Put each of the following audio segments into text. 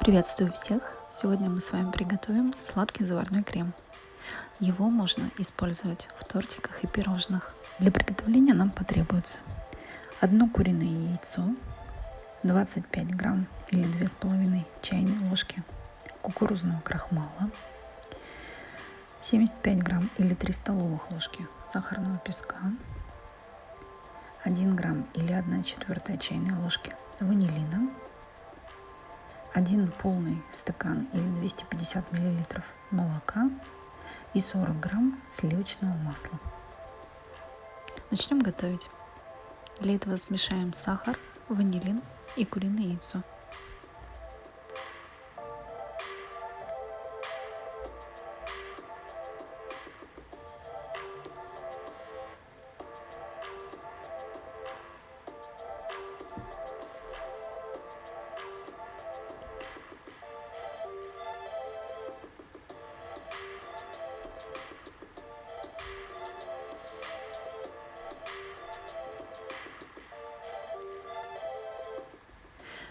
Приветствую всех! Сегодня мы с вами приготовим сладкий заварной крем. Его можно использовать в тортиках и пирожных. Для приготовления нам потребуется одно куриное яйцо, 25 грамм или 2,5 чайной ложки кукурузного крахмала, 75 грамм или 3 столовых ложки сахарного песка, 1 грамм или 1 четвертая чайной ложки ванилина, 1 полный стакан или 250 миллилитров молока и 40 грамм сливочного масла. Начнем готовить. Для этого смешаем сахар, ванилин и куриное яйцо.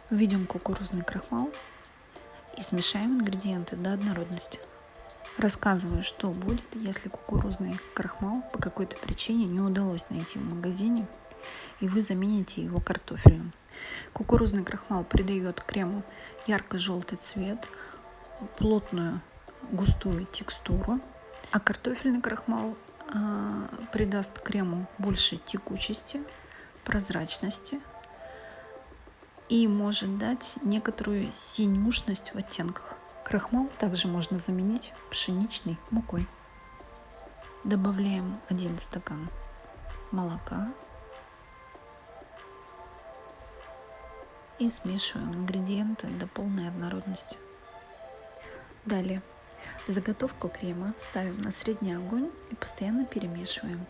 Введем кукурузный крахмал и смешаем ингредиенты до однородности. Рассказываю, что будет, если кукурузный крахмал по какой-то причине не удалось найти в магазине, и вы замените его картофельным. Кукурузный крахмал придает крему ярко-желтый цвет, плотную густую текстуру, а картофельный крахмал э, придаст крему больше текучести, прозрачности и может дать некоторую синюшность в оттенках. Крахмал также можно заменить пшеничной мукой. Добавляем один стакан молока и смешиваем ингредиенты до полной однородности. Далее заготовку крема ставим на средний огонь и постоянно перемешиваем.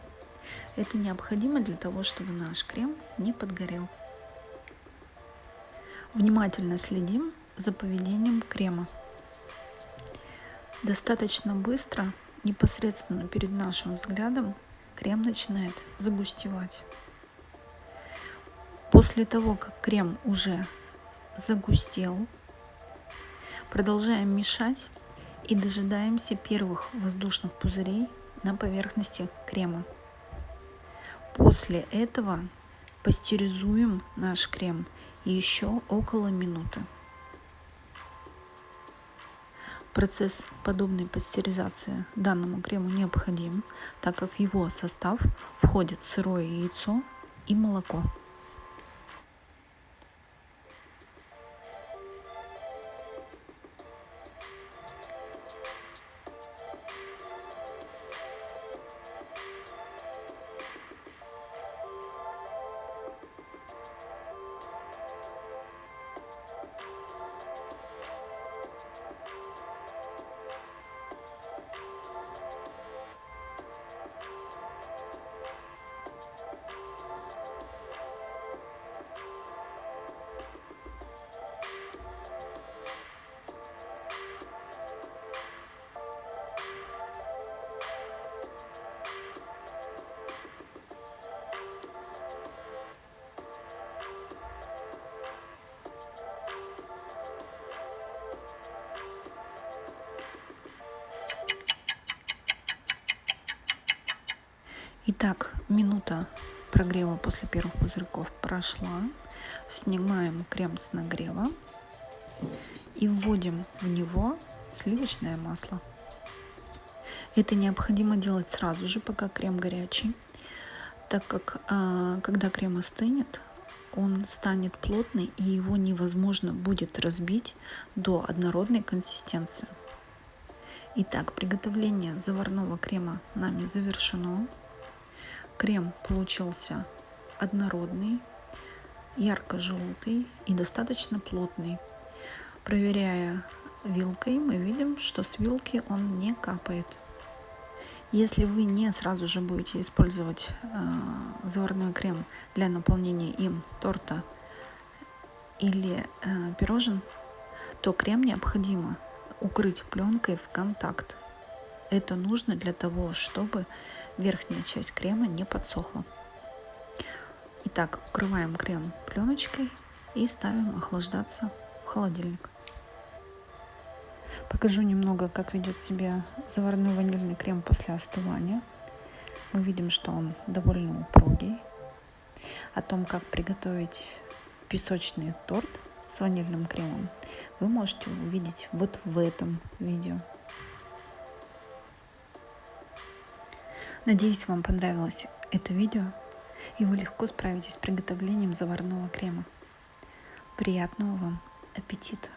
Это необходимо для того, чтобы наш крем не подгорел. Внимательно следим за поведением крема. Достаточно быстро, непосредственно перед нашим взглядом, крем начинает загустевать. После того, как крем уже загустел, продолжаем мешать и дожидаемся первых воздушных пузырей на поверхности крема. После этого пастеризуем наш крем еще около минуты. Процесс подобной пастеризации данному крему необходим, так как в его состав входит сырое яйцо и молоко. Итак, минута прогрева после первых пузырьков прошла. Снимаем крем с нагрева и вводим в него сливочное масло. Это необходимо делать сразу же, пока крем горячий, так как а, когда крем остынет, он станет плотный и его невозможно будет разбить до однородной консистенции. Итак, приготовление заварного крема нами завершено. Крем получился однородный, ярко-желтый и достаточно плотный. Проверяя вилкой, мы видим, что с вилки он не капает. Если вы не сразу же будете использовать э, заварной крем для наполнения им торта или э, пирожен, то крем необходимо укрыть пленкой в контакт. Это нужно для того, чтобы верхняя часть крема не подсохла. Итак, укрываем крем пленочкой и ставим охлаждаться в холодильник. Покажу немного, как ведет себя заварной ванильный крем после остывания. Мы видим, что он довольно упругий. О том, как приготовить песочный торт с ванильным кремом, вы можете увидеть вот в этом видео. Надеюсь, вам понравилось это видео и вы легко справитесь с приготовлением заварного крема. Приятного вам аппетита!